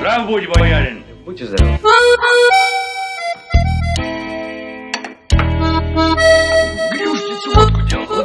Прав будь, боярин. Будьте здоровы. Грюшницу водку делал.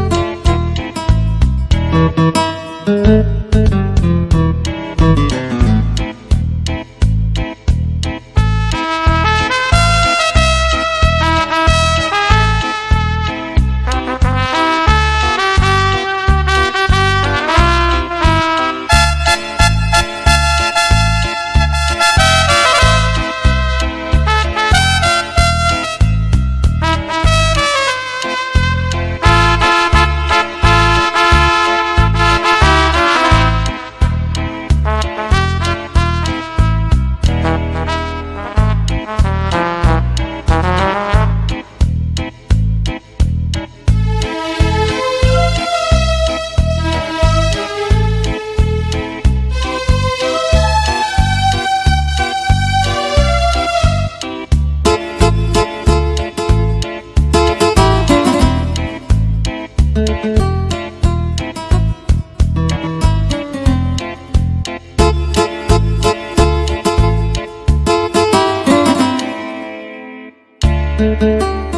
you.